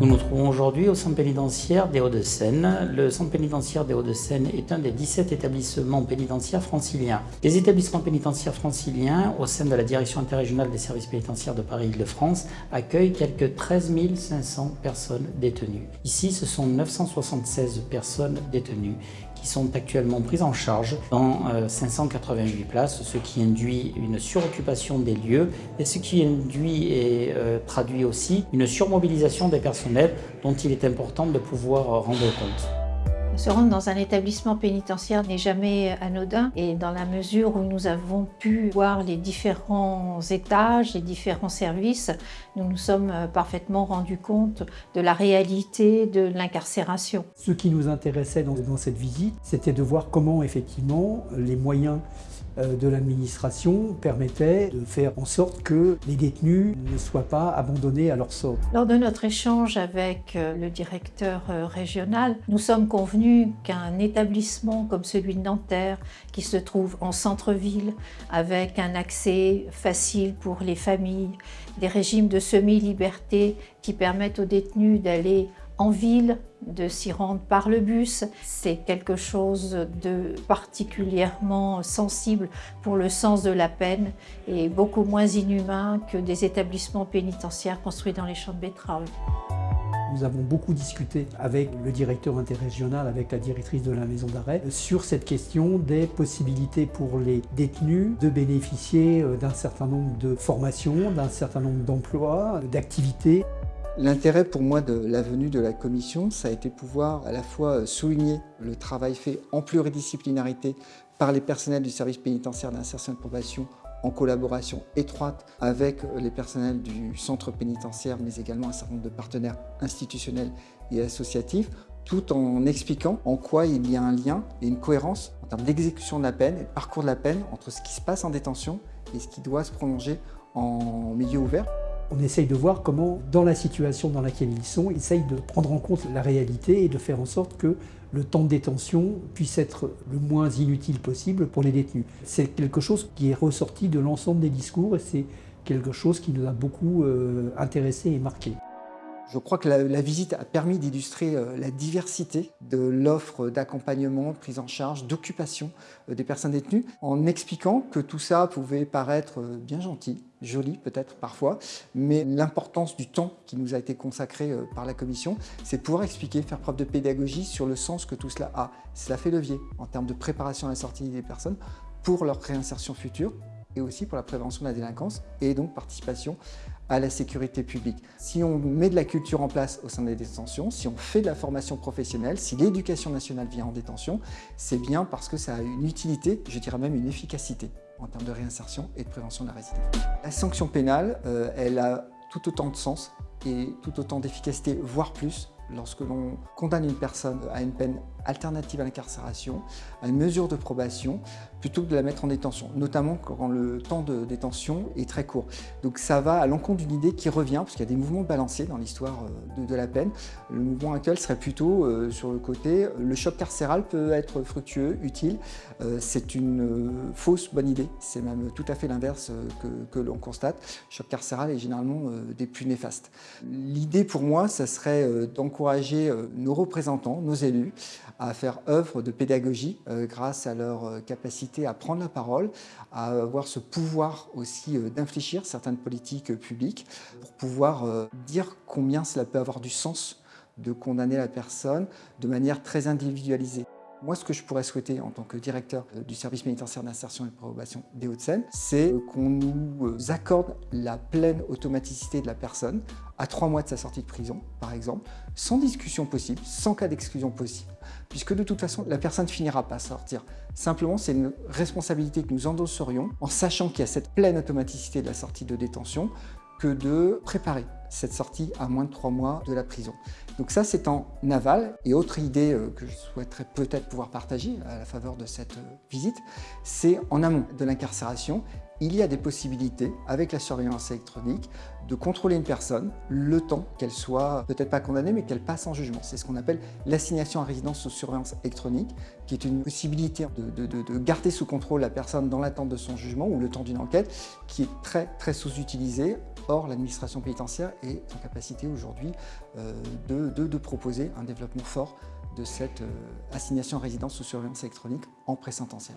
Nous nous trouvons aujourd'hui au centre pénitentiaire des Hauts-de-Seine. Le centre pénitentiaire des Hauts-de-Seine est un des 17 établissements pénitentiaires franciliens. Les établissements pénitentiaires franciliens, au sein de la direction interrégionale des services pénitentiaires de Paris-Île-de-France, accueillent quelques 13 500 personnes détenues. Ici, ce sont 976 personnes détenues sont actuellement prises en charge dans 588 euh, places, ce qui induit une suroccupation des lieux et ce qui induit et euh, traduit aussi une surmobilisation des personnels dont il est important de pouvoir rendre compte. Se rendre dans un établissement pénitentiaire n'est jamais anodin et dans la mesure où nous avons pu voir les différents étages, les différents services, nous nous sommes parfaitement rendus compte de la réalité de l'incarcération. Ce qui nous intéressait dans, dans cette visite, c'était de voir comment effectivement les moyens euh, de l'administration permettait de faire en sorte que les détenus ne soient pas abandonnés à leur sort. Lors de notre échange avec euh, le directeur euh, régional, nous sommes convenus qu'un établissement comme celui de Nanterre, qui se trouve en centre-ville, avec un accès facile pour les familles, des régimes de semi-liberté qui permettent aux détenus d'aller en ville, de s'y rendre par le bus. C'est quelque chose de particulièrement sensible pour le sens de la peine et beaucoup moins inhumain que des établissements pénitentiaires construits dans les champs de betteraves. Nous avons beaucoup discuté avec le directeur interrégional, avec la directrice de la maison d'arrêt, sur cette question des possibilités pour les détenus de bénéficier euh, d'un certain nombre de formations, d'un certain nombre d'emplois, d'activités. L'intérêt pour moi de la venue de la commission, ça a été pouvoir à la fois souligner le travail fait en pluridisciplinarité par les personnels du service pénitentiaire d'insertion et de probation en collaboration étroite avec les personnels du centre pénitentiaire, mais également un certain nombre de partenaires institutionnels et associatifs, tout en expliquant en quoi il y a un lien et une cohérence en termes d'exécution de la peine et de parcours de la peine entre ce qui se passe en détention et ce qui doit se prolonger en milieu ouvert. On essaye de voir comment, dans la situation dans laquelle ils sont, ils essayent de prendre en compte la réalité et de faire en sorte que le temps de détention puisse être le moins inutile possible pour les détenus. C'est quelque chose qui est ressorti de l'ensemble des discours et c'est quelque chose qui nous a beaucoup euh, intéressés et marqués. Je crois que la, visite a permis d'illustrer euh, la diversité de l'offre d'accompagnement, de prise en charge, d'occupation euh, des personnes détenues, en expliquant que tout ça pouvait paraître euh, bien gentil, joli peut-être parfois, mais l'importance du temps qui nous a été consacré par la commission, c'est pouvoir expliquer, faire preuve de pédagogie sur le sens que tout cela a. Cela fait levier en termes de préparation à la sortie des personnes pour leur réinsertion future et aussi pour la prévention de la délinquance et donc participation à la sécurité publique. Si on met de la culture en place au sein des détentions, si on fait de la formation professionnelle, si l'éducation nationale vient en détention, c'est bien parce que ça a une utilité, je dirais même une efficacité en termes de réinsertion et de prévention de la récidive. La sanction pénale, euh, elle a tout autant de sens et tout autant d'efficacité, voire plus, lorsque l'on condamne une personne à une peine alternative à l'incarcération, à une mesure de probation, plutôt que de la mettre en détention, notamment quand le temps de détention est très court. Donc ça va à l'encontre d'une idée qui revient, parce qu'il y a des mouvements balanciers dans l'histoire euh, de, la peine. Le mouvement actuel serait plutôt euh, sur le côté, le choc carcéral peut être fructueux, utile. Euh, c'est une fausse bonne idée, c'est même tout à fait l'inverse que, que l'on constate. Le choc carcéral est généralement des plus néfastes. L'idée pour moi, ça serait d'encourager nos représentants, nos élus, à faire œuvre de pédagogie euh, grâce à leur euh, capacité à prendre la parole, à avoir ce pouvoir aussi euh, d'infléchir certaines politiques publiques pour pouvoir dire combien cela peut avoir du sens de condamner la personne de manière très individualisée. Moi, ce que je pourrais souhaiter en tant que directeur du service pénitentiaire d'insertion et de probation des Hauts-de-Seine, c'est qu'on nous accorde la pleine automaticité de la personne à trois mois de sa sortie de prison, par exemple, sans discussion possible, sans cas d'exclusion possible, puisque de toute façon, la personne finira pas sortir. Simplement, c'est une responsabilité que nous endosserions en sachant qu'il y a cette pleine automaticité de la sortie de détention que de préparer cette sortie à moins de trois mois de la prison. Donc ça, c'est en aval. Et autre idée euh, que je souhaiterais peut-être pouvoir partager à la faveur de cette euh, visite, c'est en amont de l'incarcération il y a des possibilités, avec la surveillance électronique, de contrôler une personne le temps qu'elle soit peut-être pas condamnée, mais qu'elle passe en jugement. C'est ce qu'on appelle l'assignation à résidence sous surveillance électronique, qui est une possibilité de, garder sous contrôle la personne dans l'attente de son jugement ou le temps d'une enquête, qui est très très sous-utilisée Or, l'administration pénitentiaire est en capacité aujourd'hui de, de, proposer un développement fort de cette assignation à résidence sous surveillance électronique en pré-sententiel.